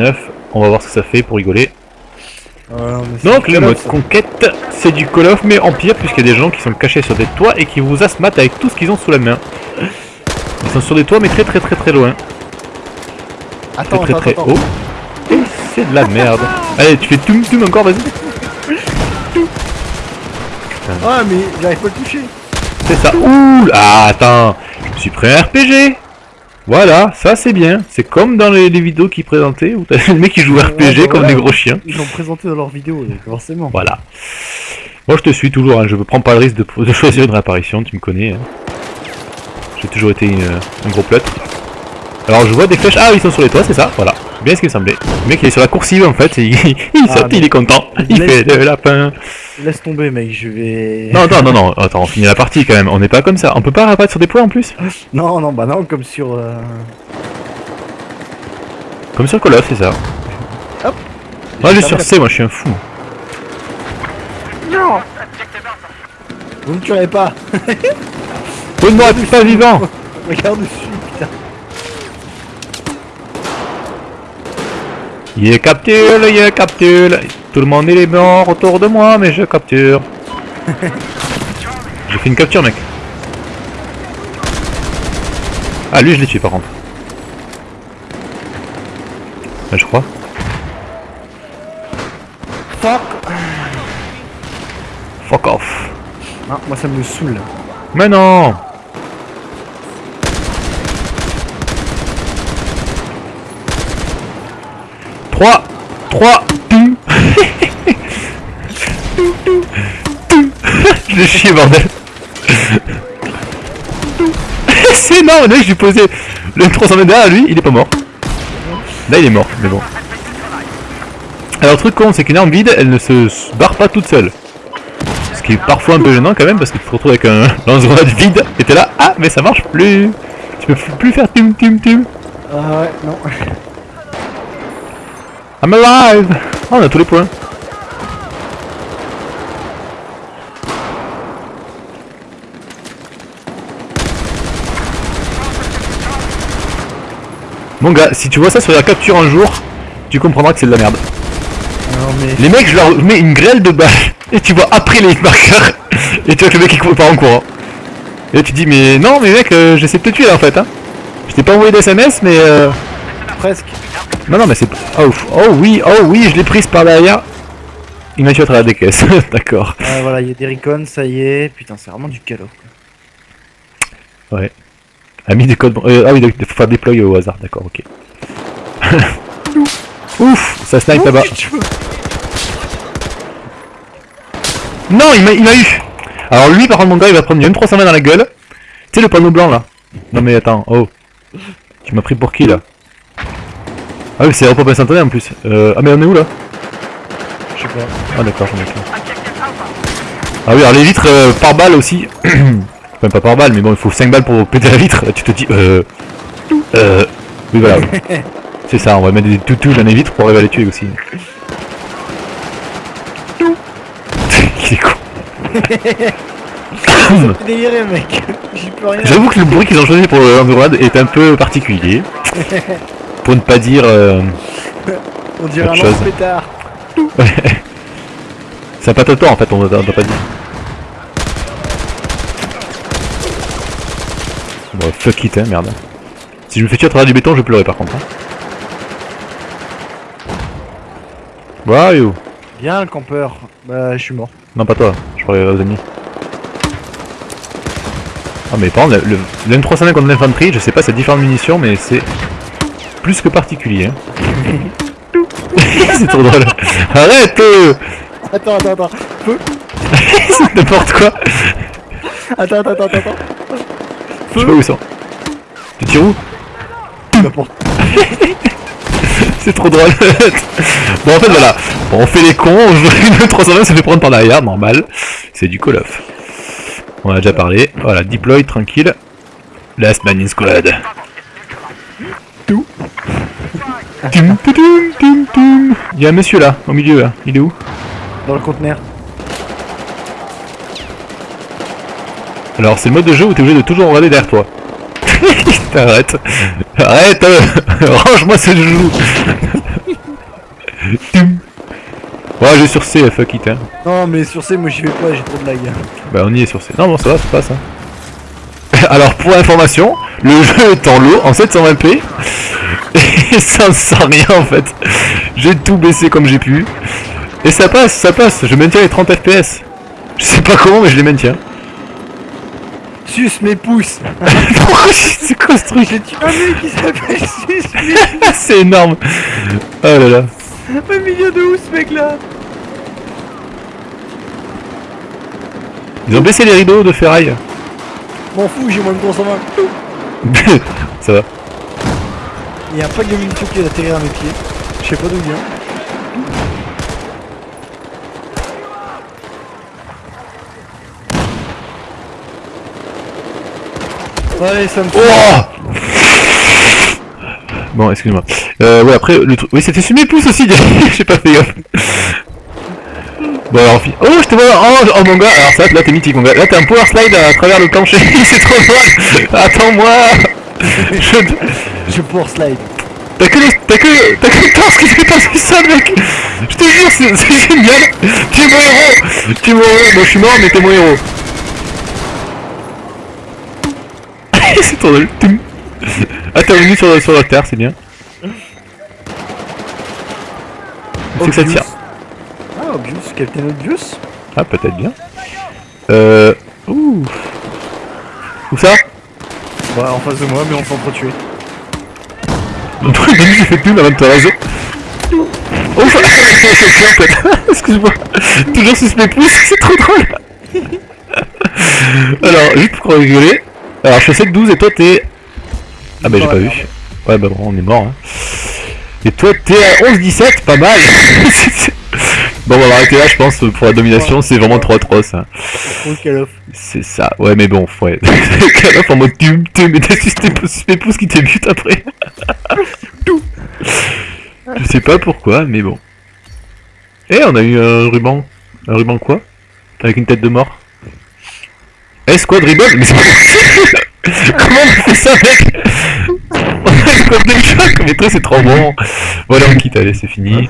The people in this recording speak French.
9. On va voir ce que ça fait pour rigoler. Donc le mode conquête, c'est du Call of mais en pire puisqu'il y a des gens qui sont cachés sur des toits et qui vous asmatent avec tout ce qu'ils ont sous la main. Ils sont sur des toits mais très très très très loin. Très Attends, très attends, très attends. haut. Et c'est de la merde. Allez, tu fais toum toum encore, vas-y. Ah, mais j'arrive pas à le toucher. C'est ça. Ouh Ah, attends. Je me suis pris un RPG. Voilà, ça c'est bien. C'est comme dans les, les vidéos qu'ils présentaient où t'as les mecs qui Ouais, RPG bah comme des gros chiens. Ils l'ont présenté dans leur vidéo, donc forcément. Voilà. Moi je te suis toujours, hein. je prends pas le risque de, de choisir une réapparition, tu me connais. hein. J'ai toujours été une- un gros pleutre. Alors je vois des flèches, ah ils sont sur les toits, c'est ça, voilà. Bien ce qui me semblait. Le mec il est sur la coursive en fait, il, il Ah, saute, non. il est content. Il fait de lapin. Laisse tomber, mec, je vais... Non, non, non, non, attends, on finit la partie quand même, on n'est pas comme ça. On peut pas réapparaître sur des points en plus? Non, non, bah non, comme sur... euh, Comme sur Call of, c'est ça. Hop. Moi je J'ai suis sur C, moi je suis un fou. la- Vous me tuerez pas Oh non, t'es pas vivant Regarde dessus, putain. Il est capture, il est capture. Tout le monde il est mort autour de moi, mais je capture. J'ai fait une capture, mec. Ah, lui, je l'ai tué par contre. Ouais, je crois. Fuck Fuck off. Ah, moi ça me saoule. Mais non Trois 3 Je l'ai chié bordel C'est énorme, le mec j'ai posé le 300 mètres derrière lui, il est pas mort. Là il est mort, mais bon. Alors le truc con c'est qu'une arme vide, elle ne se barre pas toute seule. Ce qui est parfois un peu gênant quand même parce que tu te retrouves avec un lance-grenade vide et t'es là, ah mais ça marche plus Tu peux plus- faire tum tum tum Ah ouais, non. I'm alive Ah on a tous les points Mon gars, si tu vois ça sur la capture un jour, tu comprendras que c'est de la merde. Non mais... Les mecs, je leur mets une grêle de balles et tu vois après les marqueurs et tu vois que le mec il pas en courant. Et là tu dis mais non mais mec euh, j'essaie de te tuer là en fait hein. Je t'ai pas envoyé d'SMS mais euh... Presque. Non non mais c'est... Oh, oh oui, oh oui, je l'ai prise par derrière. Il m'a tué à travers des caisses, d'accord. Ah voilà, il y a des recons, ça y est. Putain, c'est vraiment du calo. Ouais. A mis des codes... euh, ah oui, il faut faire déployer au hasard, d'accord, ok. Ouf, ça snipe là-bas. Non, il m'a il m'a eu Alors lui, par contre, mon gars, il va prendre une M320 dans la gueule. Tu sais, le panneau blanc, là Non mais attends, oh. Tu m'as pris pour qui, là? Ah oui, c'est repop instantané, en plus. Euh, ah mais on est où, là? Je sais pas. Ah d'accord, j'en ai plus. Ah oui, alors les vitres euh, par balle aussi. enfin, pas par balle, mais bon, il faut 5 balles pour péter la vitre. Tu te dis, euh... Euh... Oui, voilà. C'est ça, on va mettre des toutous dans les vitres pour arriver à les tuer aussi. Il est con. Mec. Rien. J'avoue que le bruit qu'ils ont choisi pour l'Android est un peu particulier. Pour ne pas dire... euh, On dirait un lance-pétard. C'est un patator en fait, on n'a pas dit. Bon, fuck it, hein, merde. Si je me fais tuer à travers du béton, je pleurer par contre. Hein. Wow. Bien, le campeur. Bah, je suis mort. Non, pas toi, je parlais aux ennemis. Ah, mais par contre, le, le, le M305 contre l'infanterie, je sais pas, c'est différentes munitions, mais c'est plus que particulier. Hein. c'est trop drôle. Arrête euh Attends, attends, attends. C'est n'importe quoi. Attends, attends, attends, attends. Je sais pas où ils sont. Tu tires où N'importe. C'est trop drôle. bon, en fait, voilà. Bon, on fait les cons, on joue une 320, ça fait prendre par derrière, normal. C'est du Call of. On a déjà parlé. Voilà, deploy, tranquille. Last man in squad. Tout. Il y a un monsieur là, au milieu là. Il est où Dans le conteneur. Alors, c'est le mode de jeu où t'es obligé de toujours regarder derrière toi. Arrête Arrête euh, Range-moi ce joujou Ouais, j'ai sur C, fuck it. Hein. Non, mais sur C, moi j'y vais pas, j'ai trop de lag. Bah, on y est sur C. Non, bon, ça va, ça passe. Hein. Alors, pour information, le jeu est en low, en 720p. Et ça ne sert rien en fait. J'ai tout baissé comme j'ai pu. Et ça passe, ça passe. Je maintiens les 30 FPS. Je sais pas comment, mais je les maintiens. Suce mes pouces Pourquoi c'est quoi ce truc J'ai tué un mec qui s'appelle Suce mes C'est énorme. Oh là là. Mais milieu de où ce mec là Ils ont baissé les rideaux de ferraille. M'en fous, j'ai moins de 320. ça va. Il y a un pack de munitions qui est atterri à mes pieds. Je sais pas d'où il vient. Ouais, ça me fait. Oh bon, excuse-moi. Euh, ouais, après, le truc... Oui, c'était sur mes pouces aussi, j'ai pas fait gaffe. Bon alors, oh, je te vois, oh, oh mon gars, alors ça, là t'es mythique mon gars, là t'es un power slide à travers le plancher, c'est trop drôle, attends-moi, je... Je pour slide. T'as que le... T'as que... T'as que le torse qui fait passer ça mec Je te jure, c'est c'est génial Tu es mon héros Tu es mon héros, bon je suis mort mais t'es mon héros C'est Toum. Ah t'es revenu sur, sur la terre, c'est bien. C'est que ça tire. Ah, Obvious, Captain Obvious Ah peut-être bien. Euh... Ouh Où ça? Ouais, en face de moi, mais on de lui j'ai fait plus de te raser. Oh c'est clair peut-être Excuse-moi Toujours mes pouces, c'est trop drôle Alors, juste pour rigoler. Alors je suis 7 12 et toi t'es... Ah bah j'ai pas vu. Ouais bah bon on est mort hein. Et toi t'es à 11 17, pas mal Bon on va arrêter là je pense pour la domination c'est vraiment 3-3 ça. Trop Call of. C'est ça, ouais mais bon, ouais. Call of en mode tum, mais t'as juste tes pouces, qui te butent après. Tout. Je sais pas pourquoi, mais bon. Eh, on a eu un ruban. Un ruban quoi? Avec une tête de mort. Eh, squad Mais c'est pas Comment on fait ça, mec On a une squad de choc Mais toi, c'est trop bon. Voilà, on quitte, allez, c'est fini.